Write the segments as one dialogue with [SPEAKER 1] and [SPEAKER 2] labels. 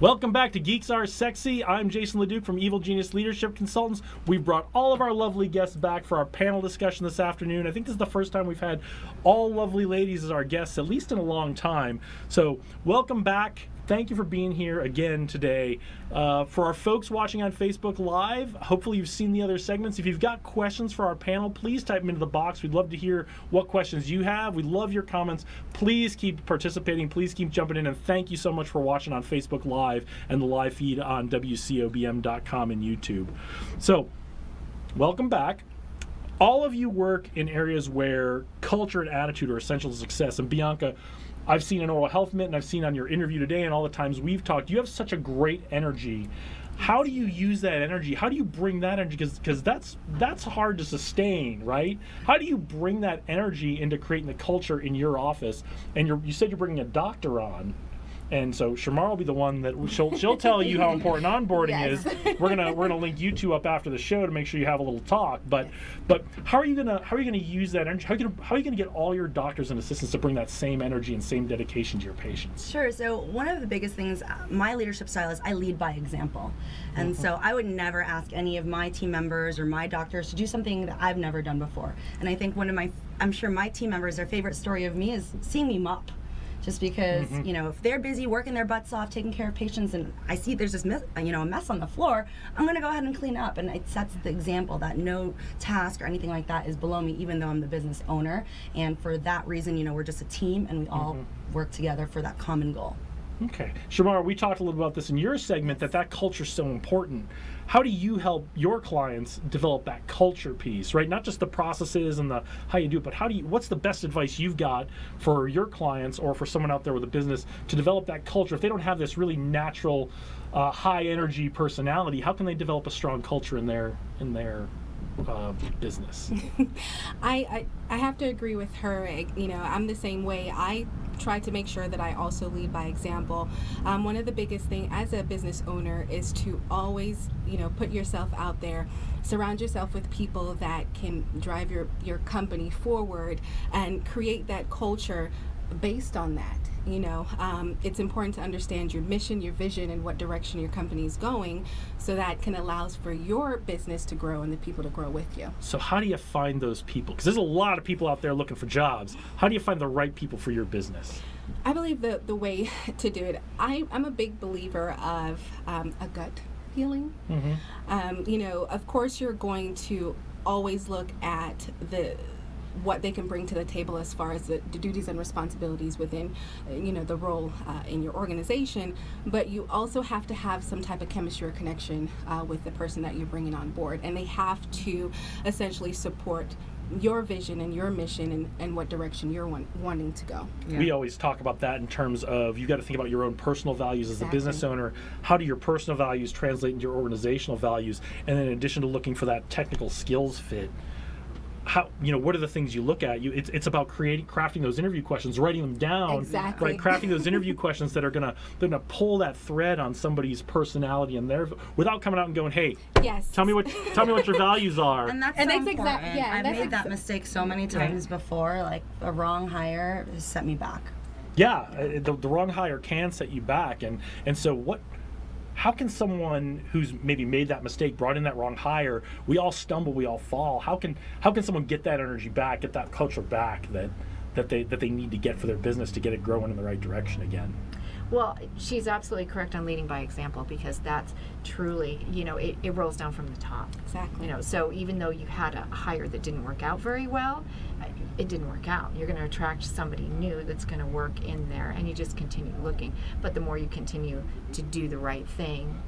[SPEAKER 1] Welcome back to Geeks Are Sexy. I'm Jason LeDuc from Evil Genius Leadership Consultants. We've brought all of our lovely guests back for our panel discussion this afternoon. I think this is the first time we've had all lovely ladies as our guests, at least in a long time. So, welcome back thank you for being here again today. Uh, for our folks watching on Facebook Live, hopefully you've seen the other segments. If you've got questions for our panel, please type them into the box. We'd love to hear what questions you have. We love your comments. Please keep participating. Please keep jumping in. And thank you so much for watching on Facebook Live and the live feed on WCOBM.com and YouTube. So, welcome back all of you work in areas where culture and attitude are essential to success. And Bianca, I've seen in Oral Health Minute and I've seen on your interview today and all the times we've talked, you have such a great energy. How do you use that energy? How do you bring that energy? Because that's that's hard to sustain, right? How do you bring that energy into creating the culture in your office? And you said you're bringing a doctor on and so Shamar will be the one that she'll she'll tell you how important onboarding yes. is. We're gonna we're gonna link you two up after the show to make sure you have a little talk. But but how are you gonna how are you gonna use that energy? How are you gonna, how are you gonna get all your doctors and assistants to bring that same energy and same dedication to your patients?
[SPEAKER 2] Sure. So one of the biggest things, uh, my leadership style is I lead by example, and mm-hmm. so I would never ask any of my team members or my doctors to do something that I've never done before. And I think one of my I'm sure my team members, their favorite story of me is seeing me mop just because mm-hmm. you know if they're busy working their butts off taking care of patients and i see there's this mess, you know a mess on the floor i'm going to go ahead and clean up and it sets the example that no task or anything like that is below me even though i'm the business owner and for that reason you know we're just a team and we all mm-hmm. work together for that common goal
[SPEAKER 1] Okay. Shamar, we talked a little about this in your segment that that culture is so important. How do you help your clients develop that culture piece, right? Not just the processes and the how you do it, but how do you what's the best advice you've got for your clients or for someone out there with a business to develop that culture if they don't have this really natural uh, high energy personality, how can they develop a strong culture in their in their uh, business.
[SPEAKER 3] I, I, I have to agree with her. You know, I'm the same way. I try to make sure that I also lead by example. Um, one of the biggest thing as a business owner is to always, you know, put yourself out there. Surround yourself with people that can drive your your company forward and create that culture based on that you know um, it's important to understand your mission your vision and what direction your company is going so that can allows for your business to grow and the people to grow with you.
[SPEAKER 1] So how do you find those people? Because there's a lot of people out there looking for jobs. How do you find the right people for your business?
[SPEAKER 3] I believe the, the way to do it I, i'm a big believer of um, a gut feeling. Mm-hmm. um, you know of course you're going to always look at the what they can bring to the table as far as the, the duties and responsibilities within, uh, you know, the role uh, in your organization. But you also have to have some type of chemistry or connection uh, with the person that you're bringing on board, and they have to essentially support your vision and your mission and, and what direction you're want, wanting to go.
[SPEAKER 1] Yeah. We always talk about that in terms of you got to think about your own personal values exactly. as a business owner. How do your personal values translate into your organizational values? And then in addition to looking for that technical skills fit, how you know what are the things you look at? You it's, it's about creating crafting those interview questions writing them down
[SPEAKER 3] exactly.
[SPEAKER 1] right? Crafting those interview questions that are gonna they're gonna pull that thread on somebody's personality and their without coming out and going hey
[SPEAKER 3] yes.
[SPEAKER 1] tell me what tell me what your values are.
[SPEAKER 2] And that's, and so that's exactly yeah i've made that mistake so many times before like a wrong hire has set me back.
[SPEAKER 1] Yeah uh, the, the wrong hire can set you back and and so what how can someone who's maybe made that mistake, brought in that wrong hire, we all stumble, we all fall. How can how can someone get that energy back, get that culture back that that they that they need to get for their business to get it growing in the right direction again?
[SPEAKER 4] Well, she's absolutely correct on leading by example because that's truly, you know, it, it rolls down from the top.
[SPEAKER 3] Exactly.
[SPEAKER 4] You know, so even though you had a hire that didn't work out very well, it didn't work out. You're going to attract somebody new that's going to work in there, and you just continue looking. But the more you continue to do the right thing,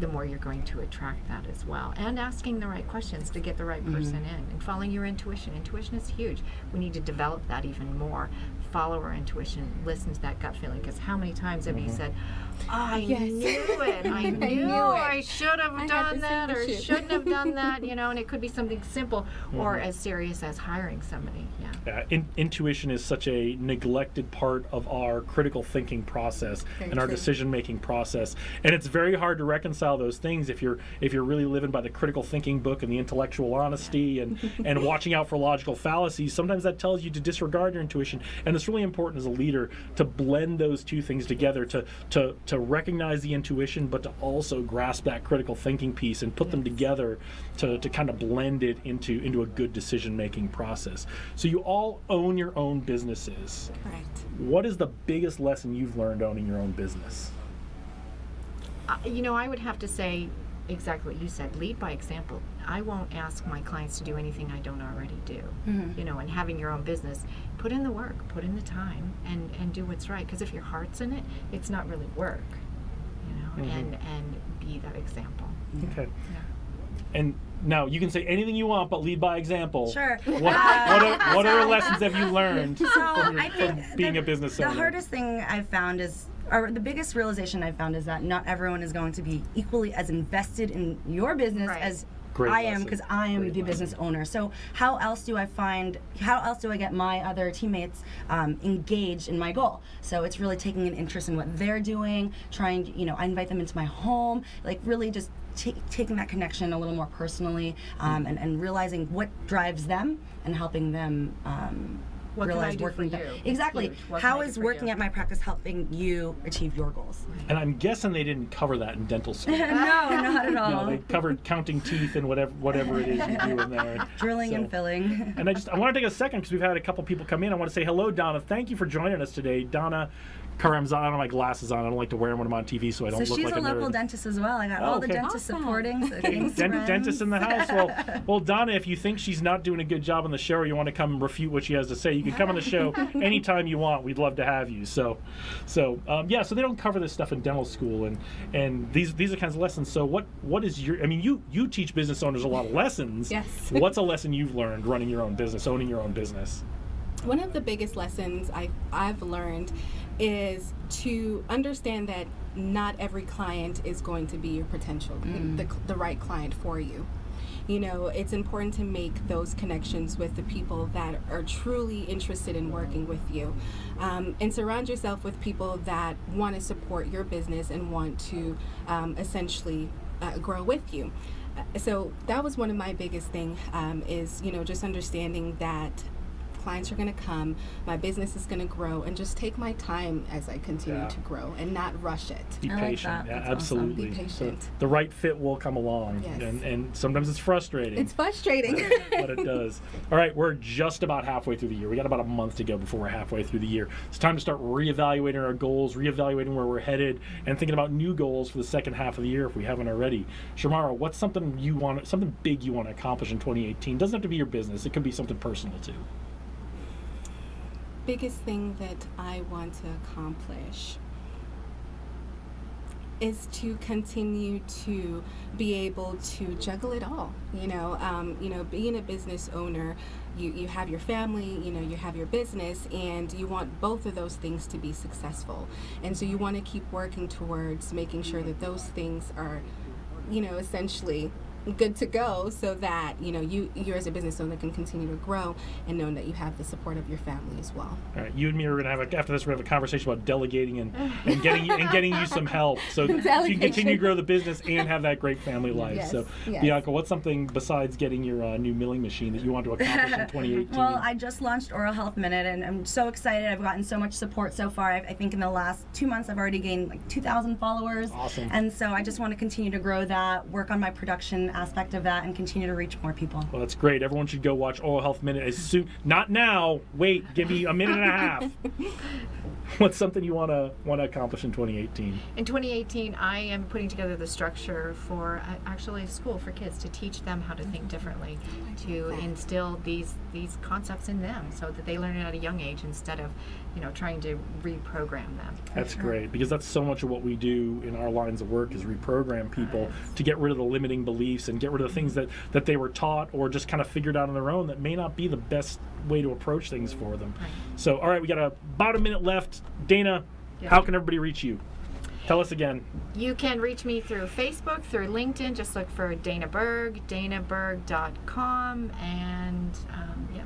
[SPEAKER 4] the more you're going to attract that as well. And asking the right questions to get the right person mm-hmm. in and following your intuition. Intuition is huge. We need to develop that even more follow our intuition, listen to that gut feeling. Because how many times have mm-hmm. you said, oh, I yes. knew it, I knew, I, knew I should have I done that or shouldn't have done that, you know, and it could be something simple mm-hmm. or as serious as hiring somebody. Yeah.
[SPEAKER 1] yeah in, intuition is such a neglected part of our critical thinking process very and our decision making process. And it's very hard to reconcile those things if you're if you're really living by the critical thinking book and the intellectual honesty yeah. and, and watching out for logical fallacies. Sometimes that tells you to disregard your intuition. And it's really important as a leader to blend those two things together to to to recognize the intuition, but to also grasp that critical thinking piece and put them together to, to kind of blend it into into a good decision making process. So you all own your own businesses.
[SPEAKER 3] Correct.
[SPEAKER 1] What is the biggest lesson you've learned owning your own business?
[SPEAKER 4] Uh, you know, I would have to say exactly what you said lead by example. I won't ask my clients to do anything I don't already do. Mm-hmm. You know, and having your own business, put in the work, put in the time, and, and do what's right. Because if your heart's in it, it's not really work. You know, mm-hmm. and and be that example. Mm-hmm.
[SPEAKER 1] Okay.
[SPEAKER 4] Yeah.
[SPEAKER 1] And now you can say anything you want, but lead by example.
[SPEAKER 2] Sure.
[SPEAKER 1] What,
[SPEAKER 2] Uh,
[SPEAKER 1] what, are, what other lessons have you learned
[SPEAKER 2] So
[SPEAKER 1] from, your,
[SPEAKER 2] I think
[SPEAKER 1] from being
[SPEAKER 2] the,
[SPEAKER 1] a business owner?
[SPEAKER 2] the hardest thing I've found is, or the biggest realization I've found is that not everyone is going to be equally as invested in your business
[SPEAKER 4] Right.
[SPEAKER 2] as
[SPEAKER 1] Great
[SPEAKER 2] I am because I am
[SPEAKER 1] Great
[SPEAKER 2] the business owner. So how else do I find? How else do I get my other teammates um, engaged in my goal? So it's really taking an interest in what they're doing, trying. You know, I invite them into my home, like really just. ta taking that connection a little more personally um, and, and realizing what drives them and helping them um,
[SPEAKER 4] What can I do
[SPEAKER 2] working
[SPEAKER 4] for you?
[SPEAKER 2] exactly
[SPEAKER 4] Huge. What can
[SPEAKER 2] how
[SPEAKER 4] I do
[SPEAKER 2] is
[SPEAKER 4] for
[SPEAKER 2] working
[SPEAKER 4] you?
[SPEAKER 2] at my practice helping you achieve your goals
[SPEAKER 1] And I'm guessing they didn't cover that in dental school.
[SPEAKER 2] no not at all
[SPEAKER 1] no, they covered counting teeth and whatever whatever it is you do in there.
[SPEAKER 2] drilling
[SPEAKER 1] So-
[SPEAKER 2] and filling
[SPEAKER 1] And I just I want to take a second because we've had a couple people come in. I want to say hello, Donna. Thank you for joining us today, Donna. Karamzan. I don't have my glasses on. I don't like to wear them when I'm on TV, so I don't
[SPEAKER 2] so
[SPEAKER 1] look
[SPEAKER 2] she's
[SPEAKER 1] like
[SPEAKER 2] a
[SPEAKER 1] a
[SPEAKER 2] local
[SPEAKER 1] nerd.
[SPEAKER 2] dentist as well i got
[SPEAKER 1] Oh,
[SPEAKER 2] all the
[SPEAKER 1] okay.
[SPEAKER 2] dentists
[SPEAKER 3] Awesome.
[SPEAKER 2] supporting so
[SPEAKER 1] Okay, dent- dentist in the house. Well, well, Donna, if you think she's not doing a good job on the show, or you want to come refute what she has to say, you can come on the show anytime you want. We'd love to have you. So, so um, yeah. So they don't cover this stuff in dental school, and and these these are kinds of lessons. So what what is your? I mean, you you teach business owners a lot of lessons.
[SPEAKER 3] Yes.
[SPEAKER 1] What's a lesson you've learned running your own business, owning your own business?
[SPEAKER 3] One of the biggest lessons I, I've learned is to understand that not every client is going to be your potential, the, the right client for you. You know, it's important to make those connections with the people that are truly interested in working with you. Um, and surround yourself with people that want to support your business and want to um, essentially uh, grow with you. Uh, So that was one of my biggest thing um, is, you know, just understanding that clients are going to come, my business is going to grow, and just take my time as I continue
[SPEAKER 1] Yeah.
[SPEAKER 3] to grow and not rush it.
[SPEAKER 1] Be
[SPEAKER 2] I like
[SPEAKER 1] patient.
[SPEAKER 2] that.
[SPEAKER 1] Yeah,
[SPEAKER 2] That's awesome.
[SPEAKER 1] absolutely.
[SPEAKER 3] Be
[SPEAKER 1] So
[SPEAKER 3] patient.
[SPEAKER 1] the right fit will come along,
[SPEAKER 3] Yes.
[SPEAKER 1] and and sometimes it's frustrating.
[SPEAKER 3] It's frustrating.
[SPEAKER 1] but it does. All right, we're just about halfway through the year. We got about a month to go before we're halfway through the year. It's time to start reevaluating our goals, reevaluating where we're headed, and thinking about new goals for the second half of the year if we haven't already. Shamara, what's something you want, something big you want to accomplish in 2018? Doesn't have to be your business. It could be something personal too.
[SPEAKER 3] Biggest thing that I want to accomplish is to continue to be able to juggle it all. You know, um, you know, being a business owner, you, you have your family, you know, you have your business, and you want both of those things to be successful. And so you want to keep working towards making sure that those things are, you know, essentially good to go so that you know you you as a business owner can continue to grow and knowing that you have the support of your family as well
[SPEAKER 1] All right, you and me are gonna have a, after this. We're gonna have a conversation about delegating and, and getting you, and getting you some help, so, so you can continue to grow the business and have that great family life.
[SPEAKER 3] Yes,
[SPEAKER 1] so,
[SPEAKER 3] yes.
[SPEAKER 1] Bianca, what's something besides getting your uh, new milling machine that you want to accomplish in 2018?
[SPEAKER 2] Well, I just launched Oral Health Minute, and I'm so excited. I've gotten so much support so far. I've, I think in the last two months, I've already gained like 2,000 followers.
[SPEAKER 1] Awesome.
[SPEAKER 2] And so I just want to continue to grow that, work on my production aspect of that, and continue to reach more people.
[SPEAKER 1] Well, that's great. Everyone should go watch Oral Health Minute as soon. Not now. Wait, give me a minute and a half. What's something you want to want to accomplish in 2018?
[SPEAKER 4] In 2018, I am putting together the structure for uh, actually a school for kids to teach them how to think differently, to instill these these concepts in them, so that they learn it at a young age instead of, you know, trying to reprogram them.
[SPEAKER 1] That's great because that's so much of what we do in our lines of work is reprogram people to get rid of the limiting beliefs and get rid of the things that that they were taught or just kind of figured out on their own that may not be the best way to approach things for them.
[SPEAKER 4] Right.
[SPEAKER 1] So, all right, we got a, about a minute left. Dana,
[SPEAKER 4] Yeah.
[SPEAKER 1] how can everybody reach you? Tell us again.
[SPEAKER 4] You can reach me through Facebook, through LinkedIn. Just look for Dana Berg, danaberg.com, and um, yeah.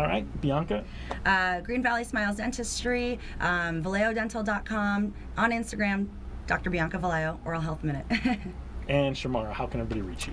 [SPEAKER 1] All right, Bianca.
[SPEAKER 2] Uh, Green Valley Smiles Dentistry, um, ValeoDental.com, on Instagram, Dr. Bianca Vallejo, Oral Health Minute.
[SPEAKER 1] And Shamara, how can everybody reach you?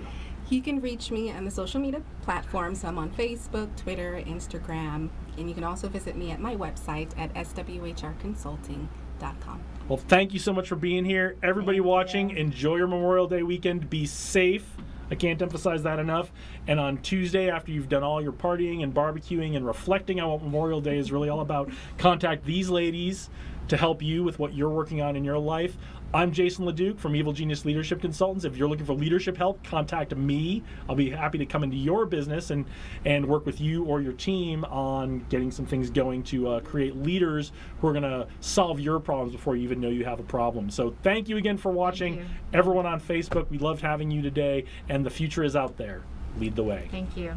[SPEAKER 3] You can reach me on the social media platforms. I'm on Facebook, Twitter, Instagram, and you can also visit me at my website at swhrconsulting.com.
[SPEAKER 1] Well, thank you so much for being here. Everybody
[SPEAKER 2] Thank
[SPEAKER 1] watching,
[SPEAKER 2] you.
[SPEAKER 1] enjoy your Memorial Day weekend. Be safe. I can't emphasize that enough. And on Tuesday, after you've done all your partying and barbecuing and reflecting on what Memorial Day is really all about, contact these ladies to help you with what you're working on in your life. I'm Jason LeDuc from Evil Genius Leadership Consultants. If you're looking for leadership help, contact me. I'll be happy to come into your business and, and work with you or your team on getting some things going to uh, create leaders who are going to solve your problems before you even know you have a problem. So thank you again for watching. Everyone on Facebook, we loved having you today, and the future is out there. Lead the way.
[SPEAKER 4] Thank you.